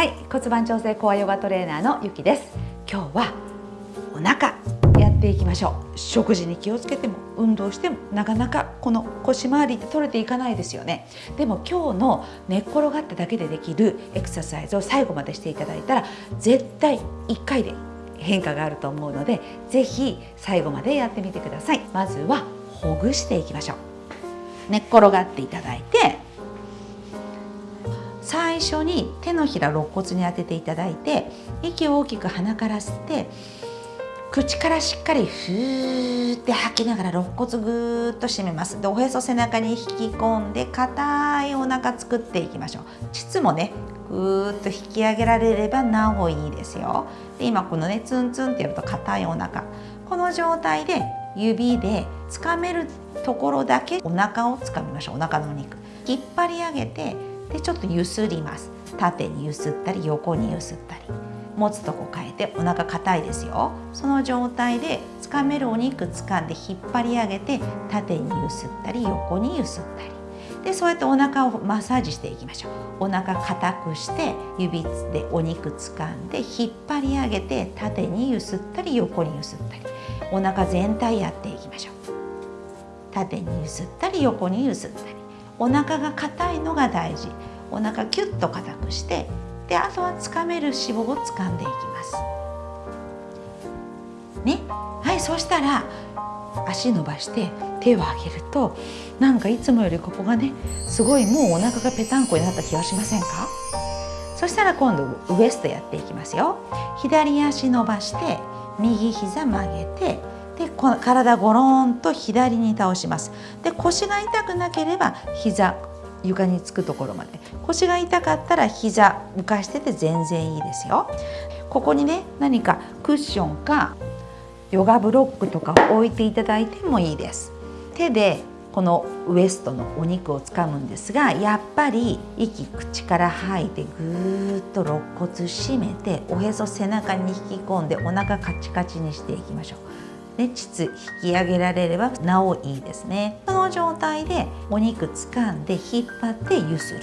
はい骨盤調整コアヨガトレーナーのゆきです。今日はお腹やっていきましょう。食事に気をつけても運動してもなかなかこの腰回りって取れていかないですよね。でも今日の寝っ転がっただけでできるエクササイズを最後までしていただいたら絶対1回で変化があると思うので是非最後までやってみてください。まずはほぐしていきましょう。寝っ転がっていただいて最初に手のひら肋骨に当てていただいて息を大きく鼻から吸って口からしっかりふーって吐きながら肋骨ぐーっと締めます。でおへそ背中に引き込んで硬いお腹作っていきましょう。膣もねぐーっと引き上げられればなおいいですよ。で今このねツンツンってやると硬いお腹。この状態で指でつかめるところだけお腹をつかみましょう。お腹のお肉。引っ張り上げてでちょっとゆすります。縦にゆすったり横にゆすったり。持つとこ変えてお腹硬いですよ。その状態でつかめるお肉掴んで引っ張り上げて縦にゆすったり横にゆすったり。でそうやってお腹をマッサージしていきましょう。お腹硬くして指でお肉掴んで引っ張り上げて縦にゆすったり横にゆすったり。お腹全体やっていきましょう。縦にゆすったり横にゆすったり。お腹が硬いのが大事。お腹キュッと硬くしてであとはつかめる脂肪を掴んでいきます。ね？はいそしたら足伸ばして手を上げるとなんかいつもよりここがねすごいもうお腹がぺたんこになった気がしませんか？そしたら今度ウエストやっていきますよ。左足伸ばして右膝曲げてで体ゴロンと左に倒します。で腰が痛くなければ膝床につくところまで。腰が痛かったら膝浮かしてて全然いいですよ。ここにね何かクッションかヨガブロックとかを置いていただいてもいいです。手でこのウエストのお肉をつかむんですがやっぱり息口から吐いてぐーっと肋骨締めておへそ背中に引き込んでお腹カチカチにしていきましょう。ね、膣引き上げられればなおいいですね。その状態でお肉掴んで引っ張ってゆする。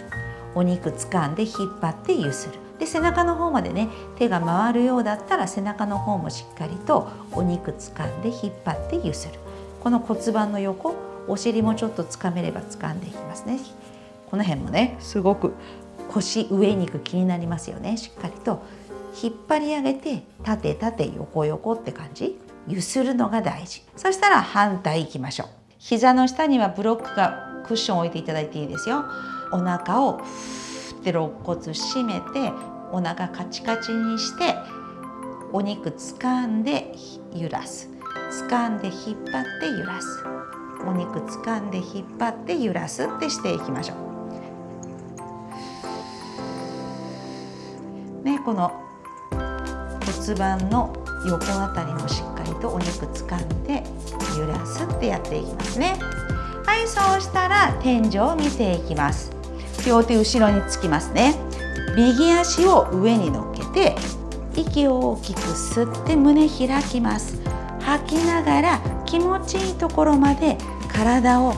お肉掴んで引っ張ってゆする。で背中の方までね手が回るようだったら背中の方もしっかりとお肉掴んで引っ張ってゆする。この骨盤の横お尻もちょっと掴めれば掴んでいきますね。この辺もねすごく腰上肉気になりますよね。しっかりと引っ張り上げて縦縦横横って感じ。ゆするのが大事。そしたら反対いきましょう。膝の下にはブロックがクッションを置いていただいていいですよ。お腹をふって肋骨締めてお腹カチカチにしてお肉掴んで揺らす。掴んで引っ張って揺らす。お肉掴んで引っ張って揺らす。ってしていきましょう。ねこの骨盤の横あたりもしっかりとお肉掴んで揺らすってやっていきますね。はいそうしたら天井を見ていきます。両手後ろにつきますね。右足を上に乗っけて息を大きく吸って胸開きます。吐きながら気持ちいいところまで体を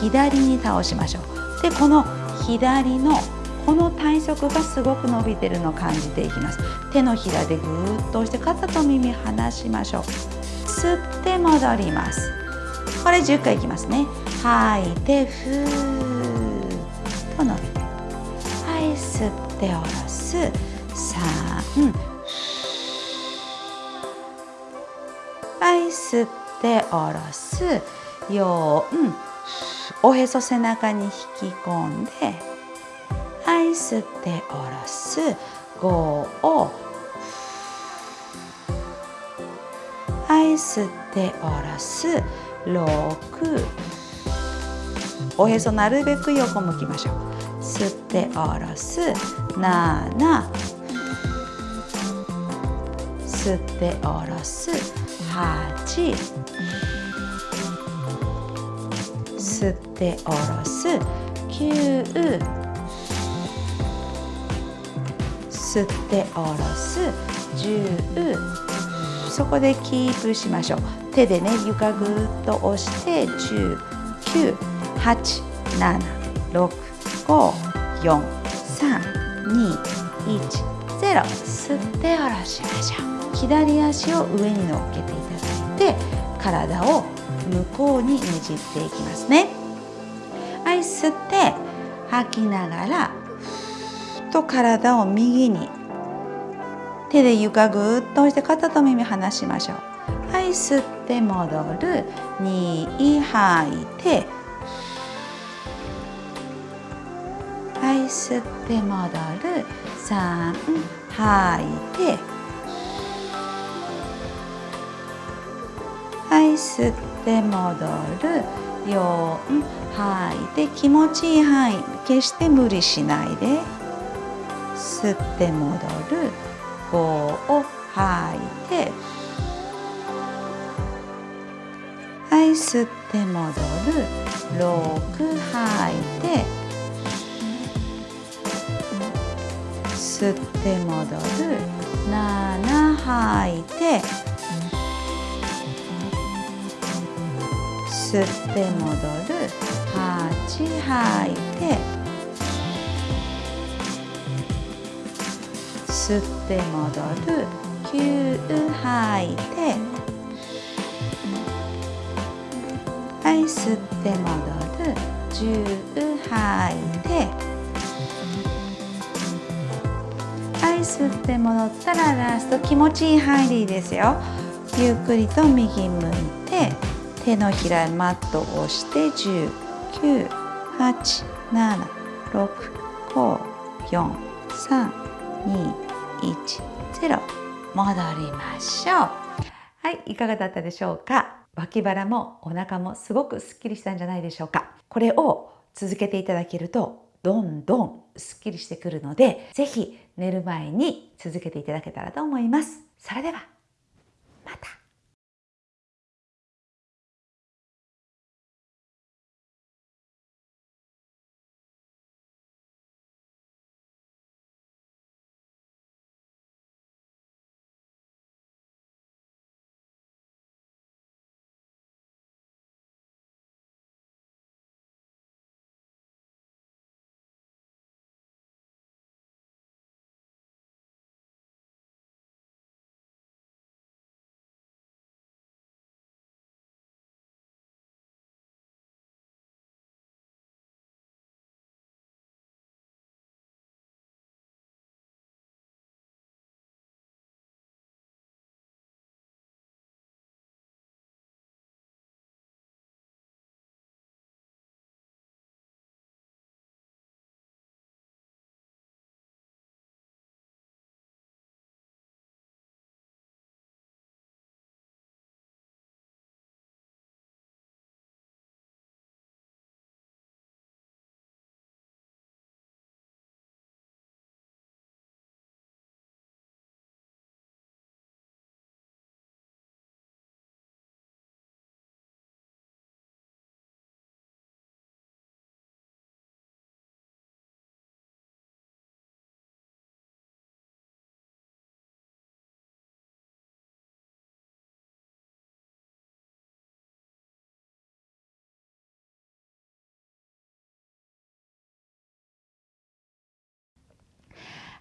左に倒しましょう。でこの左のこの体側がすごく伸びてるのを感じていきます。手のひらでぐーっと押して肩と耳離しましょう。吸って戻ります。これ10回いきますね。吐いてふーっと伸びて。はい吸って下ろす。3はい吸って下ろす。4おへそ背中に引き込んで。はい吸って下ろす。5を。はい吸って下ろす。6おへそなるべく横向きましょう。吸って下ろす。7吸って下ろす。8吸って下ろす。9吸って下ろす。10そこでキープしましょう。手でね床ぐっと押して10 9 8 7 6 5 4 3 2 1ゼロ。吸って下ろしましょう。左足を上に乗っけていただいて体を向こうにねじっていきますね。はい吸って吐きながらと体を右に。手で床ぐっと押して肩と耳離しましょう。はい吸って戻る。2吐いてはい吸って戻る。3吐いてはい吸って戻る。4吐いて気持ちいい範囲。決して無理しないで。吸って戻る。5を吐いて。はい吸って戻る。6吐いて。吸って戻る。7吐いて。吸って戻る。8吐いて。吸って戻る。9吐いて。はい吸って戻る。10吐いて。はい吸って戻ったらラスト気持ちいい範囲でいいですよ。ゆっくりと右向いて手のひらマットを押して10 9 8 7 6 5 4 3 2 1 0戻りましょう。はいいかがだったでしょうか？脇腹もお腹もすごくすっきりしたんじゃないでしょうか？これを続けていただけるとどんどんすっきりしてくるので是非寝る前に続けていただけたらと思います。それではまた。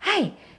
はい